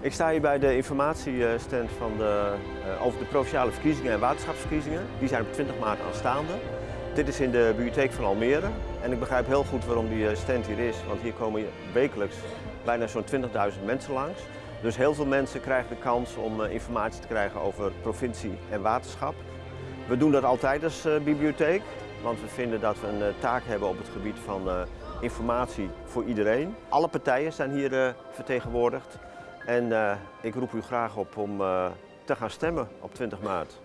Ik sta hier bij de informatiestand van de, uh, over de provinciale verkiezingen en waterschapsverkiezingen. Die zijn op 20 maart aanstaande. Dit is in de bibliotheek van Almere en ik begrijp heel goed waarom die stand hier is, want hier komen wekelijks bijna zo'n 20.000 mensen langs. Dus heel veel mensen krijgen de kans om informatie te krijgen over provincie en waterschap. We doen dat altijd als bibliotheek, want we vinden dat we een taak hebben op het gebied van informatie voor iedereen. Alle partijen zijn hier vertegenwoordigd en ik roep u graag op om te gaan stemmen op 20 maart.